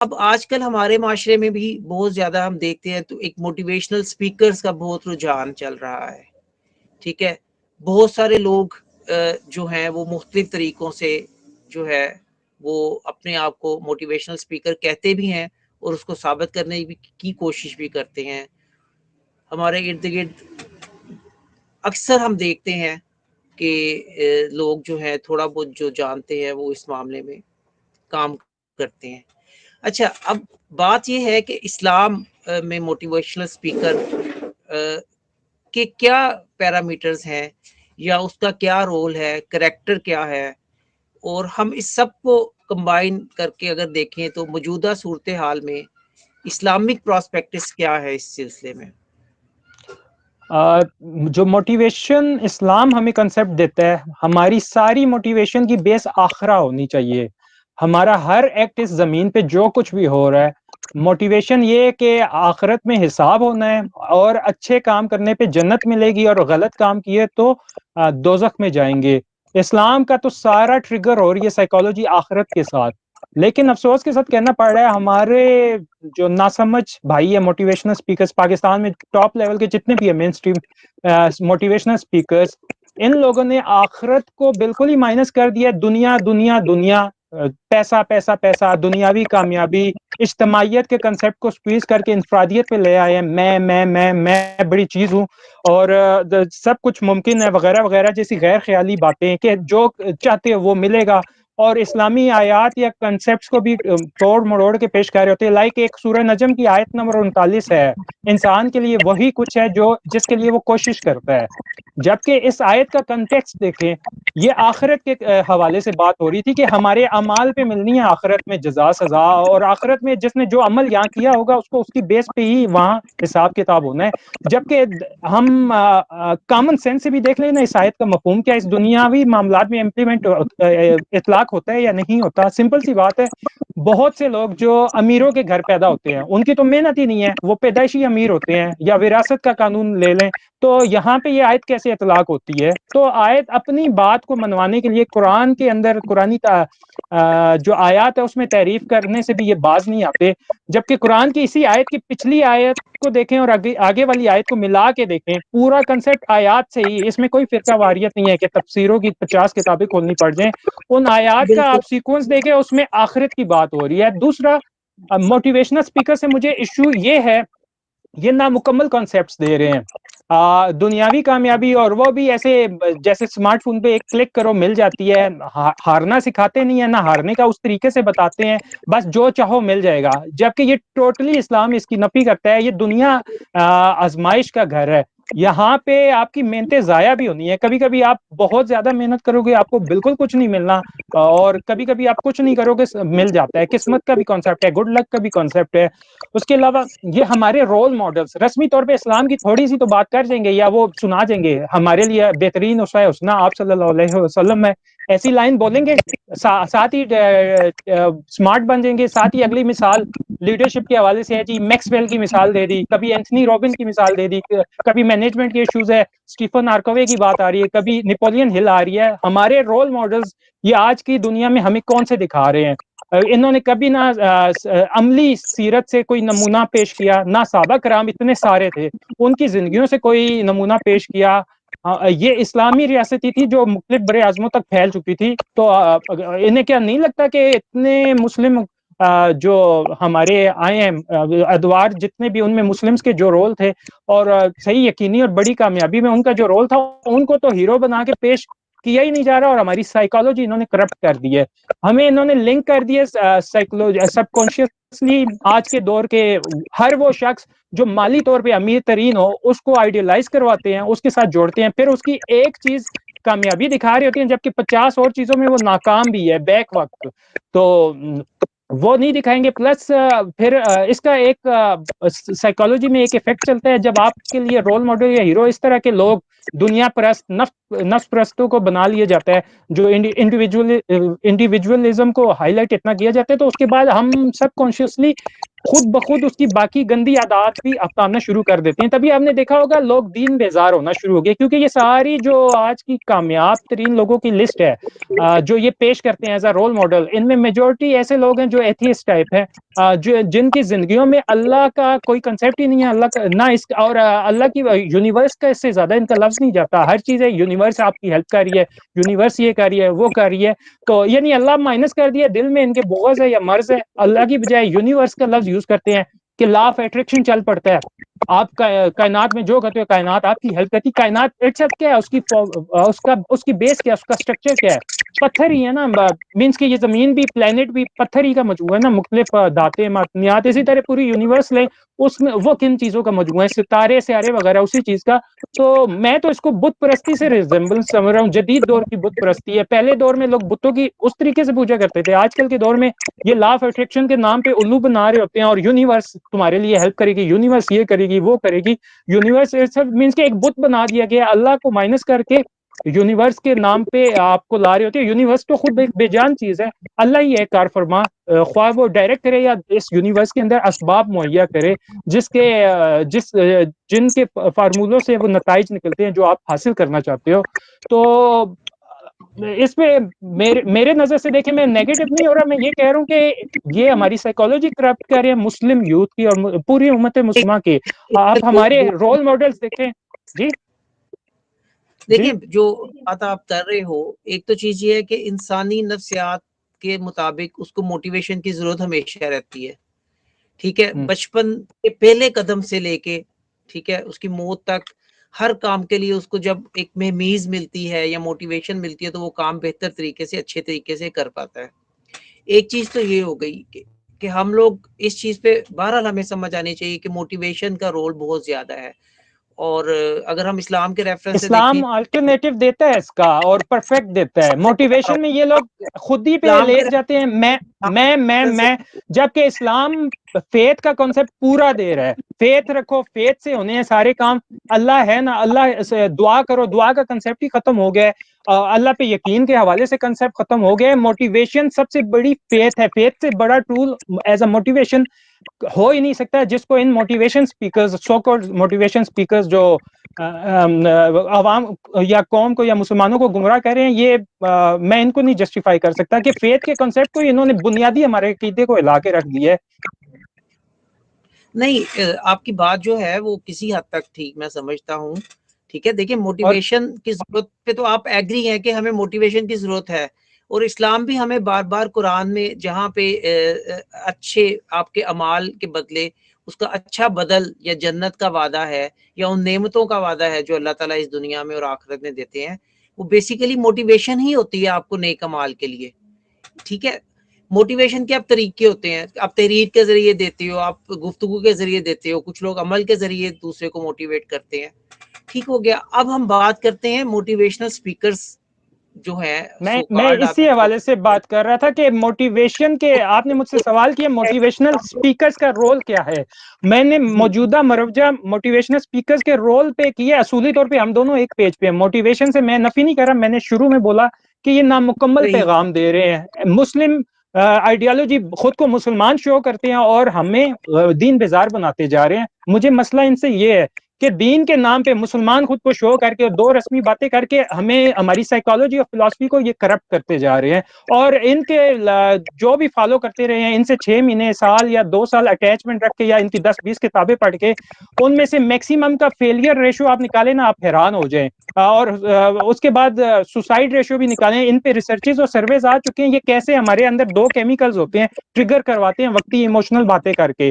अब आजकल हमारे माशरे में भी बहुत ज़्यादा हम देखते हैं तो एक मोटिवेशनल स्पीकर्स का बहुत रुझान चल रहा है, ठीक है? बहुत सारे लोग जो हैं, वो मुख्तलिफ़ तरीक़ों से जो है, वो अपने आप को मोटिवेशनल स्पीकर कहते भी हैं और उसको साबित करने की कोशिश भी करते हैं। हमारे इर्द गिर्द अक्सर हम देखते हैं कि लोग जो है, थोड़ा बहुत जो जानते हैं, वो इस मामले में काम करते हैं। अच्छा अब बात यह है कि इस्लाम में मोटिवेशनल स्पीकर के क्या पैरामीटर्स हैं या उसका क्या रोल है करेक्टर क्या है? और हम इस सबको कंबाइन करके अगर देखें तो मौजूदा सूरत हाल में इस्लामिक प्रॉस्पेक्टिस क्या है इस सिलसिले में? जो मोटिवेशन इस्लाम हमें कंसेप्ट देता है, हमारी सारी मोटिवेशन की बेस आखरा होनी चाहिए। हमारा हर एक्ट इस ज़मीन पे जो कुछ भी हो रहा है मोटिवेशन ये कि आखिरत में हिसाब होना है और अच्छे काम करने पे जन्नत मिलेगी और गलत काम किए तो दोजख में जाएँगे। इस्लाम का तो सारा ट्रिगर हो रही है साइकोलॉजी आखिरत के साथ। लेकिन अफसोस के साथ कहना पड़ रहा है, हमारे जो नासमझ भाई है मोटिवेशनल स्पीकर्स पाकिस्तान में टॉप लेवल के जितने भी है मेन स्ट्रीम मोटिवेशनल स्पीकर्स इन लोगों ने आखिरत को बिल्कुल ही माइनस कर दिया, दुनिया दुनिया दुनिया। पैसा पैसा पैसा, दुनियावी कामयाबी। इज्तमाहीत के कंसेप्ट को स्क्वीज करके इंफरादियत पे ले आए मैं मैं मैं मैं बड़ी चीज़ हूँ। और सब कुछ मुमकिन है, वगैरह वगैरह जैसी गैर ख्याली बातें कि जो चाहते हो वो मिलेगा। और इस्लामी आयात या कंसेप्ट को भी तोड़ मरोड़ के पेश कर रहे होते हैं। लाइक एक सूर्य नजम की आयत नंबर उनतालीस है। इंसान के लिए वही कुछ है जो, जिसके लिए वो कोशिश करता है। जबकि इस आयत का कंटेक्स्ट देखें, ये आखिरत के हवाले से बात हो रही थी कि हमारे अमाल पे मिलनी है आखिरत में जजा, सजा, और आखिरत में जिसने जो अमल यहाँ किया होगा, उसको उसकी बेस पे ही वहाँ हिसाब किताब होना है। जबकि हम कॉमन सेंस से भी देख लेना इस आयत का मफहूम क्या इस दुनियावी मामला में इम्प्लीमेंट इतलाक होता है या नहीं होता सिंपल सी बात है। बहुत से लोग जो अमीरों के घर पैदा होते हैं, उनकी तो मेहनत ही नहीं है, वो पैदाइशी अमीर होते हैं या विरासत का कानून ले लें तो यहाँ पे ये आयत कैसे इतलाक होती है? तो आयत अपनी बात को मनवाने के लिए कुरान के अंदर कुरानी जो आयत है उसमें तारीफ़ करने से भी ये बाज नहीं आते। जबकि कुरान की इसी आयत की पिछली आयत को देखें और आगे आगे वाली आयत को मिला के देखें पूरा कंसेप्ट आयात से ही इसमें कोई फिरका वारियत नहीं है कि तफसीरों की पचास किताबें खोलनी पड़ जाए। उन आयात का आप सीक्वेंस देखें उसमें आखिरत की बात हो रही है। दूसरा मोटिवेशनल स्पीकर से मुझे इशू ये है ये नामुकम्मल कॉन्सेप्ट दे रहे हैं। दुनियावी कामयाबी और वो भी ऐसे, जैसे स्मार्टफ़ोन पे एक क्लिक करो, मिल जाती है। हारना सिखाते नहीं है, ना हारने का उस तरीके से बताते हैं। बस जो चाहो मिल जाएगा। जबकि ये टोटली इस्लाम इसकी नफी करता है। ये दुनिया आजमाइश का घर है। यहाँ पे आपकी मेहनतें ज़ाया भी होनी है। कभी कभी आप बहुत ज़्यादा मेहनत करोगे आपको बिल्कुल कुछ नहीं मिलना और कभी कभी आप कुछ नहीं करोगे मिल जाता है। किस्मत का भी कॉन्सेप्ट है गुड लक का भी कॉन्सेप्ट है। उसके अलावा ये हमारे रोल मॉडल्स रस्मी तौर पे इस्लाम की थोड़ी सी तो बात कर देंगे या वो सुना देंगे। हमारे लिए बेहतरीन उसवा उसना आप सल्लल्लाहु अलैहि वसल्लम में ऐसी लाइन बोलेंगे सा, साथ ही स्मार्ट बन जाएँगे। साथ ही अगली मिसाल लीडरशिप के हवाले से है जी मैक्सवेल की मिसाल दे दी कभी एंथनी रॉबिन की मिसाल दे दी कभी मैनेजमेंट के इश्यूज़ है स्टीफन आर्कोवे की बात आ रही है, कभी नेपोलियन हिल आ रही है, हमारे रोल मॉडल्स ये आज की दुनिया में हमें कौन से दिखा रहे हैं? इन्होंने कभी ना अमली सीरत से कोई नमूना पेश किया, ना सबक राम इतने सारे थे, उनकी जिंदगियों से कोई नमूना पेश किया। ये इस्लामी रियासती थी जो मुख्तलिफ़ बड़े आजमों तक फैल चुकी थी तो इन्हें क्या नहीं लगता कि इतने मुस्लिम जो हमारे आए हैं अदवार जितने भी उनमें मुस्लिम्स के जो रोल थे और सही यकीनी और बड़ी कामयाबी में उनका जो रोल था, उनको तो हीरो बना के पेश किया ही नहीं जा रहा और हमारी साइकोलॉजी इन्होंने करप्ट कर दी है। हमें इन्होंने लिंक कर दिए साइकोलॉजी सबकॉन्शियसली आज के दौर के हर वो शख्स जो माली तौर पे अमीर तरीन हो, उसको आइडियलाइज करवाते हैं, उसके साथ जोड़ते हैं, फिर उसकी एक चीज़ कामयाबी दिखा रही होती है, जबकि पचास और चीज़ों में वो नाकाम भी है बैक वक्त तो वो नहीं दिखाएँगे। प्लस फिर इसका एक साइकोलॉजी में एक इफ़ेक्ट चलता है, जब आपके लिए रोल मॉडल या हीरो इस तरह के लोग दुनिया परस्त नफ्स परस्तों को बना लिया जाता है, जो इंडिविजुअल इंडिविजुअलिज्म को हाईलाइट इतना किया जाता है तो उसके बाद हम सब कॉन्शियसली खुद ब खुद उसकी बाकी गंदी आदात भी अपनाना शुरू कर देते हैं। तभी आपने देखा होगा, लोग दीन बेजार होना शुरू हो गए, क्योंकि ये सारी जो आज की कामयाब तरीन लोगों की लिस्ट है जो ये पेश करते हैं एज अ रोल मॉडल, इनमें मेजोरिटी ऐसे लोग हैं जो एथियस टाइप है जो, जिनकी जिंदगियों में अल्लाह का कोई कंसेप्ट ही नहीं है, अल्लाह का, ना इस और अल्लाह की यूनिवर्स का इससे ज़्यादा इनका लफ्ज नहीं जाता। हर चीज़ है यूनिवर्स आपकी हेल्प कर रही है यूनिवर्स ये कर रही है, वो कर रही है तो यानी अल्लाह माइनस कर दिया, दिल में इनके बोगज है या मर्ज है, अल्लाह की बजाय यूनिवर्स का लफ्ज यूज़ करते हैं कि लॉ ऑफ़ एट्रैक्शन चल पड़ता है। आप कायनात में जो करते हो, कायनात, आपकी हेल्प करती कायनात इट्सल्फ क्या है? उसकी उसका, उसकी बेस क्या है? उसका स्ट्रक्चर क्या है? पत्थर ही है ना मीन्स कि ये ज़मीन भी प्लेनेट भी, पत्थर ही का मज़बूत है ना, मुख्तलिफ़ दाते मतनियात इसी तरह पूरी यूनिवर्स ले उसमें वो किन चीज़ों का मज़बूत है? सितारे, सियारे वगैरह, उसी चीज़ का। तो मैं तो इसको बुत परस्ती से रिजेंबल समझ रहा हूँ। जदीद दौर की बुत परस्ती है। पहले दौर में लोग बुतों की उस तरीके से पूजा करते थे। आजकल के दौर में ये लॉ ऑफ़ अट्रैक्शन के नाम पे उल्लू बना रहे होते हैं और यूनिवर्स तुम्हारे लिए हेल्प करेगी यूनिवर्स ये करेगी, वो करेगी। यूनिवर्स मीन्स के एक बुत बना दिया गया, अल्लाह को माइनस करके यूनिवर्स के नाम पे आपको ला रहे होते हैं। यूनिवर्स तो खुद एक बेजान चीज़ है। अल्लाह ही है कार फरमा ख्वाह वो डायरेक्ट करे या इस यूनिवर्स के अंदर असबाब मुहैया करे, जिसके जिस जिनके फार्मूलों से वो नतज निकलते हैं जो आप हासिल करना चाहते हो। तो इसमें मेरे मेरे नज़र से देखें मैं नेगेटिव नहीं हो रहा, मैं ये कह रहा हूँ कि ये हमारी साइकोलॉजी करप्ट कर रही है मुस्लिम यूथ की और पूरी उम्मत मुस्लिमा की। आप हमारे रोल मॉडल्स देखें। जी? देखिए जो बात आप कर रहे हो एक तो चीज़ ये है कि इंसानी नफ्सियात के मुताबिक उसको मोटिवेशन की ज़रूरत हमेशा रहती है ठीक है? हम्म। बचपन के पहले कदम से लेके ठीक है? उसकी मौत तक हर काम के लिए उसको जब एक महमीज मिलती है या मोटिवेशन मिलती है तो वो काम बेहतर तरीके से अच्छे तरीके से कर पाता है। एक चीज़ तो ये हो गई कि, कि हम लोग इस चीज़ पे बहरहाल हमें समझ आनी चाहिए कि मोटिवेशन का रोल बहुत ज़्यादा है। और अगर हम इस्लाम के रेफरेंस इस्लाम अल्टरनेटिव देता है इसका और परफेक्ट देता है। मोटिवेशन में ये लोग खुद ही पे ले जाते हैं। मैं मैं मैं मैं जबकि इस्लाम फेथ का कॉन्सेप्ट पूरा दे रहा है। फेथ रखो फेथ से होने हैं सारे काम। अल्लाह है ना अल्लाह दुआ करो दुआ का कंसेप्ट ही खत्म हो गया है। अल्लाह पे यकीन के हवाले से कंसेप्ट खत्म हो गया है। मोटिवेशन सबसे बड़ी फेथ है। फेथ से बड़ा टूल एज अ मोटिवेशन हो ही नहीं सकता जिसको इन motivation speakers so called motivation speakers जो आवाम या कौम को या मुसलमानों को गुमराह कर रहे हैं ये आ, मैं इनको नहीं जस्टिफाई कर सकता कि फेथ के कॉन्सेप्ट को इन्होंने बुनियादी हमारे अकीदे को हिला के रख दिया है। नहीं आपकी बात जो है वो किसी हद तक ठीक मैं समझता हूँ। ठीक है? देखिए मोटिवेशन की ज़रूरत पे तो आप एग्री हैं कि हमें मोटिवेशन की ज़रूरत है और इस्लाम भी हमें बार बार कुरान में जहाँ पे अच्छे आपके अमाल के बदले उसका अच्छा बदल या जन्नत का वादा है या उन नेमतों का वादा है जो अल्लाह ताला इस दुनिया में और आखिरत में देते हैं वो बेसिकली मोटिवेशन ही होती है आपको नेक अमाल के लिए। ठीक है? मोटिवेशन के आप तरीके होते हैं। आप तहरीर के ज़रिए देते हो आप गुफ्तगु के ज़रिए देते हो कुछ लोग अमल के ज़रिए दूसरे को मोटिवेट करते हैं। ठीक हो गया। अब हम बात करते हैं मोटिवेशनल स्पीकर्स जो है मैं मैं इसी हवाले से बात कर रहा था कि मोटिवेशन के आपने मुझसे सवाल किया मोटिवेशनल स्पीकर्स का रोल क्या है? मैंने मौजूदा मरवजा मोटिवेशनल स्पीकर्स के रोल पे किए असूली तौर पे हम दोनों एक पेज पे मोटिवेशन से मैं नफी नहीं कर रहा मैंने शुरू में बोला कि ये नामुकम्मल पैगाम दे रहे हैं। मुस्लिम आइडियोलॉजी खुद को मुसलमान शो करते हैं और हमें दीन बेजार बनाते जा रहे हैं। मुझे मसला इनसे ये है कि दीन के नाम पे मुसलमान खुद को शो करके और दो रस्मी बातें करके हमें हमारी साइकोलॉजी और फिलोसफी को ये करप्ट करते जा रहे हैं। और इनके जो भी फॉलो करते रहे हैं, इनसे छह महीने, साल या दो साल अटैचमेंट रख के या इनकी दस बीस किताबें पढ़ के, उनमें से मैक्सिमम का फेलियर रेशो आप निकालें ना, आप हैरान हो जाएँ। और उसके बाद सुसाइड रेशियो भी निकालें। इन पे रिसर्चेज और सर्वेज आ चुके हैं। ये कैसे हमारे अंदर दो केमिकल्स होते हैं ट्रिगर करवाते हैं, वक्ती इमोशनल बातें करके।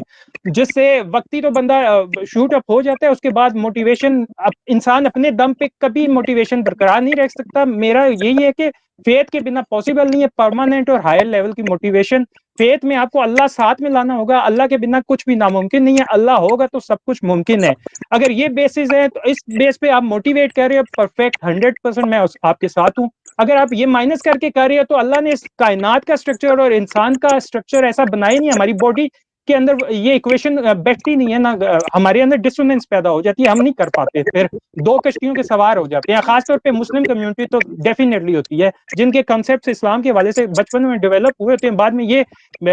जिससे वक्ती तो बंदा शूट अप हो जाता है, उसके बाद मोटिवेशन इंसान अपने दम पे कभी मोटिवेशन बरकरार नहीं रह सकता। मेरा यही है कि फेथ के बिना पॉसिबल नहीं है। परमानेंट और हायर लेवल की मोटिवेशन फेथ में आपको अल्लाह साथ में लाना होगा। अल्लाह के बिना कुछ भी नामुमकिन नहीं है। अल्लाह होगा तो सब कुछ मुमकिन है। अगर ये बेसिस है तो इस बेस पे आप मोटिवेट कर रहे हो। परफेक्ट हंड्रेड परसेंट मैं आपके साथ हूँ। अगर आप ये माइनस करके कर रहे हो तो अल्लाह ने इस कायनात का स्ट्रक्चर और इंसान का स्ट्रक्चर ऐसा बनाया नहीं हमारी बॉडी के अंदर ये इक्वेशन बैठती नहीं है ना हमारे अंदर डिस्टोनेंस पैदा हो जाती है, हम नहीं कर पाते, फिर दो कश्तियों के सवार हो जाते हैं। खासतौर पे मुस्लिम कम्युनिटी तो डेफिनेटली होती है, जिनके कॉन्सेप्ट इस्लाम के वाले से बचपन में डेवलप हुए होते हैं, बाद में ये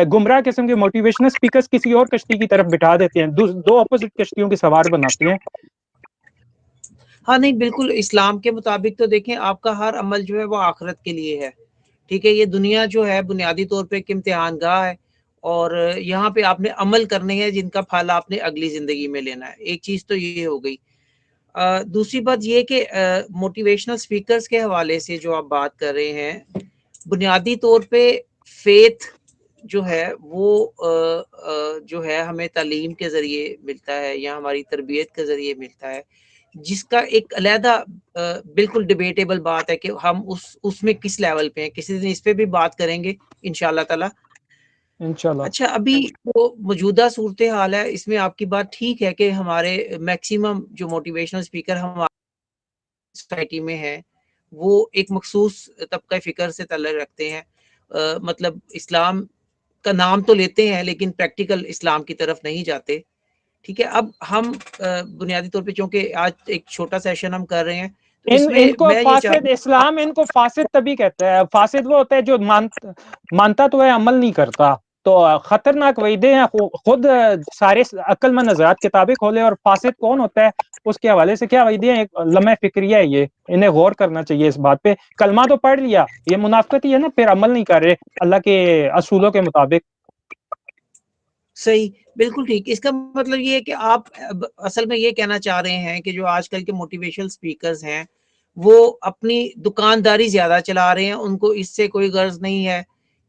गुमराह किस्म के मोटिवेशनल स्पीकर किसी और कश्ती की तरफ़ बिठा देते हैं दो अपोजिट कश्तियों के सवार बनाते हैं। हाँ नहीं, बिल्कुल, इस्लाम के मुताबिक तो देखें, आपका हर अमल जो है वो आखरत के लिए है। ठीक है, ये दुनिया जो है, बुनियादी तौर पे एक इम्तिहान गाह है। और यहाँ पे आपने अमल करने हैं जिनका फल आपने अगली ज़िंदगी में लेना है। एक चीज़ तो ये हो गई। दूसरी बात ये कि मोटिवेशनल स्पीकर्स के हवाले से जो आप बात कर रहे हैं बुनियादी तौर पे फेथ जो है वो आ, आ, जो है हमें तालीम के ज़रिए मिलता है या हमारी तरबियत के ज़रिए मिलता है जिसका एक अलहदा बिल्कुल डिबेटेबल बात है कि हम उस उसमें किस लेवल पे हैं किसी दिन इस पे भी बात करेंगे इन ताला। इंशाल्लाह। अच्छा अभी वो मौजूदा सूरत हाल है इसमें आपकी बात ठीक है कि हमारे मैक्सिमम जो मोटिवेशनल स्पीकर हमारे सोसाइटी में है वो एक मखसूस तबका फ़िक्र से तल्लक रखते हैं। आ, मतलब इस्लाम का नाम तो लेते हैं लेकिन प्रैक्टिकल इस्लाम की तरफ़ नहीं जाते। ठीक है अब हम बुनियादी तौर पे चूँकि आज एक छोटा सेशन हम कर रहे हैं तो इन, इनको फासिद इस्लाम इनको फासिद तभी कहते हैं फासिद वो होता है जो मान, मानता तो है अमल नहीं करता। तो खतरनाक वहीदे हैं खुद सारे अक्लमंद नजरात किताबें खोले और फासिद कौन होता है, उसके हवाले से क्या वहीदे हैं, एक लम्हे फिक्रिया है ये, इन्हें गौर करना चाहिए इस बात पे। कलमा तो पढ़ लिया, ये मुनाफ्त ही है ना, फिर अमल नहीं कर रहे, अल्लाह के असूलों के मुताबिक। सही, बिल्कुल ठीक। इसका मतलब ये है कि आप असल में ये कहना चाह रहे हैं कि जो आजकल के मोटिवेशनल स्पीकर्स हैं, वो अपनी दुकानदारी ज़्यादा चला रहे हैं, उनको इससे कोई गर्ज नहीं है।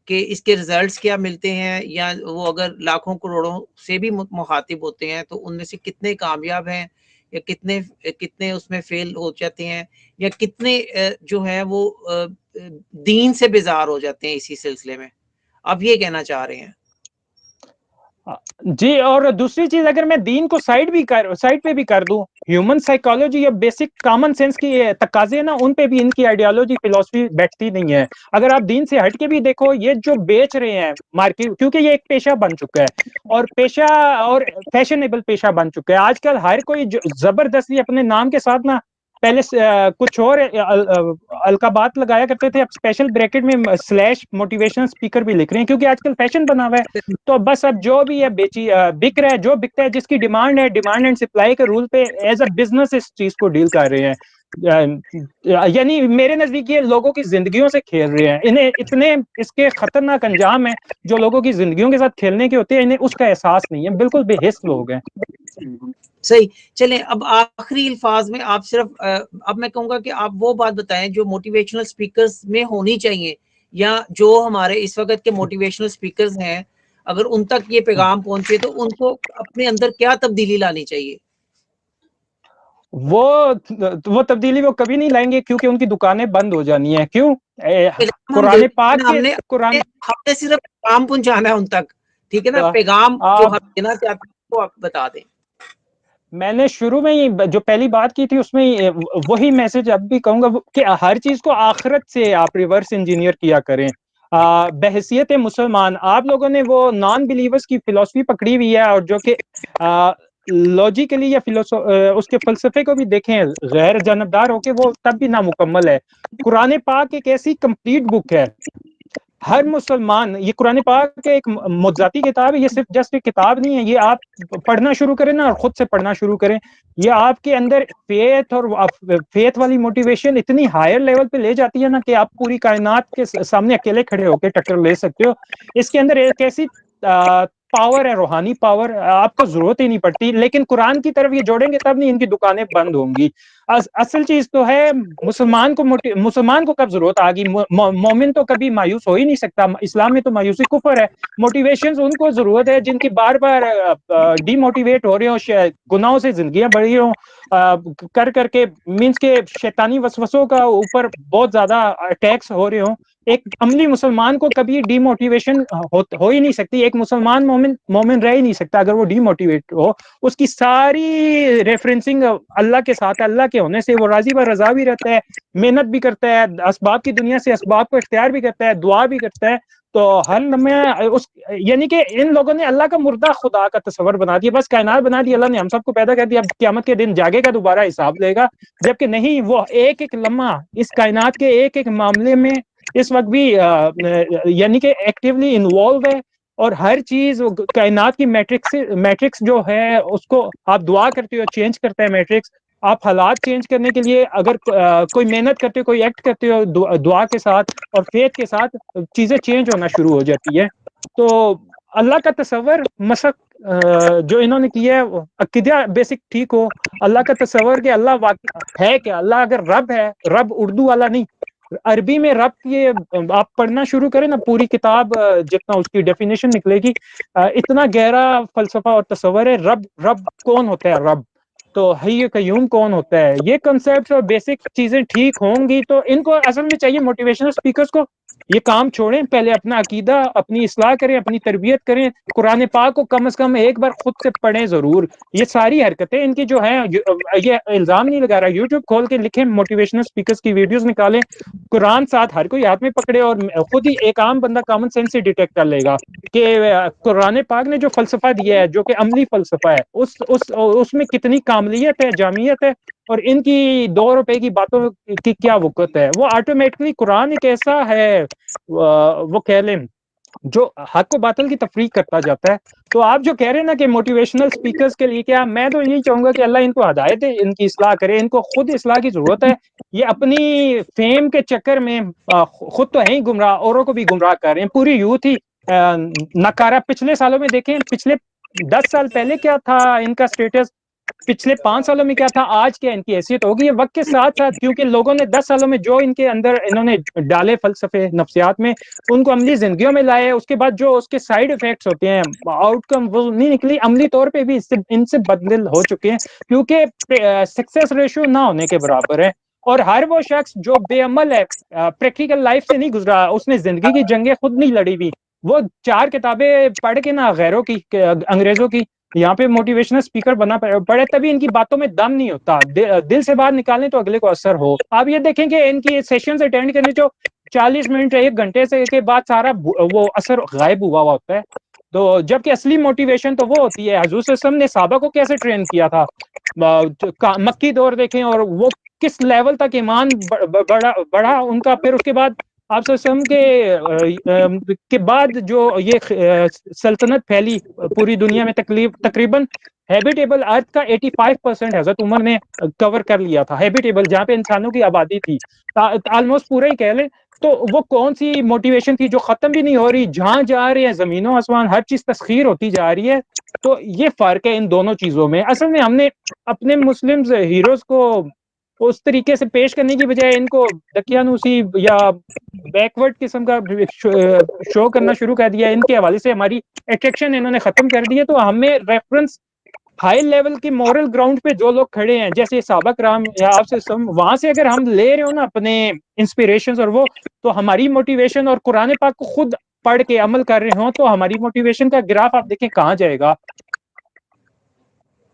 कि इसके रिजल्ट्स क्या मिलते हैं या वो अगर लाखों करोड़ों से भी मुखातिब होते हैं तो उनमें से कितने कामयाब हैं या कितने कितने उसमें फेल हो जाते हैं या कितने जो है वो दीन से बेजार हो जाते हैं इसी सिलसिले में। आप ये कहना चाह रहे हैं। जी, और दूसरी चीज़, अगर मैं दीन को साइड भी कर साइड पे भी कर दूँ ह्यूमन साइकोलॉजी या बेसिक कॉमन सेंस की तकाजे ना, उन पे भी इनकी आइडियोलॉजी फिलोसफी बैठती नहीं है। अगर आप दीन से हट के भी देखो, ये जो बेच रहे हैं मार्केट क्योंकि ये एक पेशा बन चुका है, और पेशा और फैशनेबल पेशा बन चुका है। आजकल हर कोई ज़बरदस्ती अपने नाम के साथ ना पहले कुछ और अलकाबात लगाया करते थे, अब स्पेशल ब्रैकेट में स्लैश मोटिवेशनल स्पीकर भी लिख रहे हैं, क्योंकि आजकल फ़ैशन बना हुआ है। तो बस, अब जो भी है, बेची बिक रहा है, जो बिकता है, जिसकी डिमांड है डिमांड एंड सप्लाई के रूल पे एज अ बिज़नेस इस चीज़ को डील कर रहे हैं। यानी मेरे नज़दीक ये लोगों की जिंदगियों से खेल रहे हैं। इन्हें, इतने इसके खतरनाक अंजाम है, जो लोगों की जिंदगियों के साथ खेलने के होते हैं, इन्हें उसका एहसास नहीं है। बिल्कुल बेहिस लोग हैं। सही। चलें अब आखिरी अल्फाज में आप सिर्फ़ अब मैं कहूँगा कि आप वो बात बताएँ जो मोटिवेशनल स्पीकर्स में होनी चाहिए या जो हमारे इस वक्त के मोटिवेशनल स्पीकर्स हैं अगर उन तक ये पैगाम पहुँचे तो उनको अपने अंदर क्या तब्दीली लानी चाहिए? वो वो तब्दीली वो कभी नहीं लाएँगे क्योंकि उनकी दुकानें बंद हो जानी है। क्यों? कुरान पाक हमने कुरान हमने सिर्फ़ पैगाम पहुंचाना है उन तक। ठीक है ना? हाँ। पैगाम जो हम देना चाहते हैं वो आप बता दें। मैंने शुरू में ही जो पहली बात की थी, उसमें वही मैसेज अब भी कहूँगा कि हर चीज़ को आखिरत से आप रिवर्स इंजीनियर किया करें। बहसीत मुसलमान, आप लोगों ने वो नॉन बिलीवर्स की फिलोसफी पकड़ी हुई है और जो कि लॉजिकली या फिलोसो उसके फलसफे को भी देखें गैर जानबदार होके वो तब भी नामुकम्मल है। कुरान पाक एक ऐसी कंप्लीट बुक है हर मुसलमान, ये कुरान पाक एक मुजाती किताब है, ये सिर्फ़ जस्ट एक किताब नहीं है, ये आप पढ़ना शुरू करें ना और खुद से पढ़ना शुरू करें। ये आपके अंदर फेथ और फेथ वाली मोटिवेशन इतनी हायर लेवल पे ले जाती है ना कि आप पूरी कायनात के सामने अकेले खड़े होकर टक्कर ले सकते हो। इसके अंदर एक ऐसी पावर है, रूहानी पावर आपको ज़रूरत ही नहीं पड़ती। लेकिन कुरान की तरफ़ ये जोड़ेंगे, तब नहीं इनकी दुकानें बंद होंगी। असल चीज़ तो है मुसलमान को मुसलमान को कब ज़रूरत आ गई मोमिन तो कभी मायूस हो ही नहीं सकता। इस्लाम में तो मायूसी कुफर है। मोटिवेशन उनको ज़रूरत है जिनकी बार बार डीमोटिवेट हो रहे हो गुनाहों से जिंदगियाँ बढ़ी हो। कर करके मीन्स के शैतानी वसवसों का ऊपर बहुत ज़्यादा अटैक्स हो रहे हो। एक अमली मुसलमान को कभी डीमोटिवेशन हो, हो ही नहीं सकती। एक मुसलमान मोमिन मोमिन रह ही नहीं सकता। अगर वो डीमोटिवेट हो उसकी सारी रेफरेंसिंग अल्लाह के साथ अल्लाह के होने से वो राज़ी व रजा भी रहता है, मेहनत भी करता है इसबाब की दुनिया से इसबाब को इख्तियार भी करता है, दुआ भी करता है तो हर लम्हे उस, यानी कि इन लोगों ने अल्लाह का मुर्दा खुदा का तस्वर बना दिया, बस कायनात बना दी अल्लाह ने हम सबको पैदा कर दिया, अब क्यामत के दिन जागेगा, दोबारा हिसाब लेगा, जबकि नहीं, वो एक एक लम्हा इस कायनात के एक एक मामले में इस वक्त भी यानी कि एक्टिवली इन्वॉल्व है, और हर चीज़ कायनात की मैट्रिक्स मैट्रिक्स जो है, उसको आप दुआ करते हो, चेंज करते हैं मैट्रिक्स आप हालात चेंज करने के लिए अगर कोई मेहनत करते हो, कोई एक्ट करते हो दुआ के साथ और फेथ के साथ, चीज़ें चेंज होना शुरू हो जाती है। तो अल्लाह का तस्वर मसक जो इन्होंने किया है अकीदा बेसिक ठीक हो। अल्लाह का तस्वर कि अल्लाह वाक, है क्या अल्लाह अगर रब है, रब उर्दू वाला नहीं। अरबी में रब ये, आप पढ़ना शुरू करें ना, पूरी किताब जितना उसकी डेफिनेशन निकलेगी। इतना गहरा फलसफा और तस्वर है, रब रब कौन होता है? रब। तो हय क्यूम कौन होता है? ये कंसेप्ट और बेसिक चीज़ें ठीक होंगी तो इनको असल में चाहिए मोटिवेशनल स्पीकर्स को। ये काम छोड़ें, पहले अपना अकीदा, अपनी असलाह करें, अपनी तरबियत करें। कुरान पाक को कम से कम एक बार खुद से पढ़ें ज़रूर। ये सारी हरकतें इनकी जो हैं, ये इल्ज़ाम नहीं लगा रहा यूट्यूब खोल के लिखें मोटिवेशनल स्पीकर्स की वीडियोस निकालें। कुरान साथ हर कोई हाथ में पकड़े और खुद ही एक आम बंदा कॉमन सेंस से डिटेक्ट कर लेगा कि कुरान पाक ने जो फलसफा दिया है, जो कि अमली फलसफा है, उस उस, उसमें कितनी कामलियत है, जामियत है और इनकी दो रुपए की बातों की क्या वक़्त है? वो ऑटोमेटिकली कुरान एक ऐसा है वो कह लें, जो हक को बातल की तफरीक करता जाता है। तो आप जो कह रहे हैं ना कि मोटिवेशनल स्पीकर्स के लिए क्या, मैं तो यही चाहूँगा कि अल्लाह इनको हदायत है इनकी इसलाह करे, इनको खुद इसलाह की ज़रूरत है। ये अपनी फेम के चक्कर में खुद तो है ही गुमराह, औरों को भी गुमराह कर रहे हैं। पूरी यूथ ही नकारा, पिछले सालों में देखें, पिछले दस साल पहले क्या था इनका स्टेटस पिछले पाँच सालों में क्या था? आज क्या इनकी हैसियत होगी? ये वक्त के साथ साथ, क्योंकि लोगों ने दस सालों में जो इनके अंदर इन्होंने डाले फलसफे, नफ्सियात में, उनको अमली जिंदगियों में लाए, उसके बाद जो उसके साइड इफेक्ट्स होते हैं आउटकम वो नहीं निकली, अमली तौर पे भी इससे, इनसे बदल हो चुके हैं, क्योंकि सक्सेस रेशियो ना होने के बराबर है, और हर वो शख्स जो बेअमल है प्रैक्टिकल लाइफ से नहीं गुजरा, उसने ज़िंदगी की जंगें खुद नहीं लड़ी हुई, वो चार किताबें पढ़ के ना, गैरों की, अंग्रेज़ों की यहाँ पे मोटिवेशनल स्पीकर बना पड़े तभी इनकी बातों में दम नहीं होता। दि, दिल से बात निकालें तो अगले को असर हो। आप ये देखें कि इनकी सेशन अटेंड करने जो 40 मिनट एक घंटे से के बाद सारा वो असर गायब हुआ हुआ होता है। तो जबकि असली मोटिवेशन तो वो होती है। हजूर ने साबा को कैसे ट्रेन किया था? मक्की दौर देखें और वो किस लेवल तक ईमान बढ़ा बढ़ा उनका फिर उसके बाद आप के के बाद जो ये सल्तनत फैली पूरी दुनिया में तकरीबन हैबिटेबल अर्थ का 85 परसेंट हज़रत उमर ने कवर कर लिया था हैबिटेबल जहाँ पे इंसानों की आबादी थी। ऑलमोस्ट पूरा ही कह लें तो वो कौन सी मोटिवेशन थी जो खत्म भी नहीं हो रही, जहाँ जा रहे हैं, जमीनों, आसमान, हर चीज़ तस्खीर होती जा रही है तो ये फ़र्क है इन दोनों चीज़ों में। असल में हमने अपने मुस्लिम हीरोज को उस तरीके से पेश करने की बजाय इनको दकियानुसी या बैकवर्ड किस्म का शो करना शुरू कर दिया। इनके हवाले से हमारी अट्रैक्शन इन्होंने खत्म कर दी है। तो हमें रेफरेंस हाई लेवल के मॉरल ग्राउंड पे जो लोग खड़े हैं, जैसे साबक राम या आपसे वहाँ से अगर हम ले रहे हो ना अपने इंस्पिरेशन और वो तो हमारी मोटिवेशन और कुरान पाक को खुद पढ़ के अमल कर रहे हो तो हमारी मोटिवेशन का ग्राफ आप देखें कहाँ जाएगा।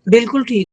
बिल्कुल ठीक।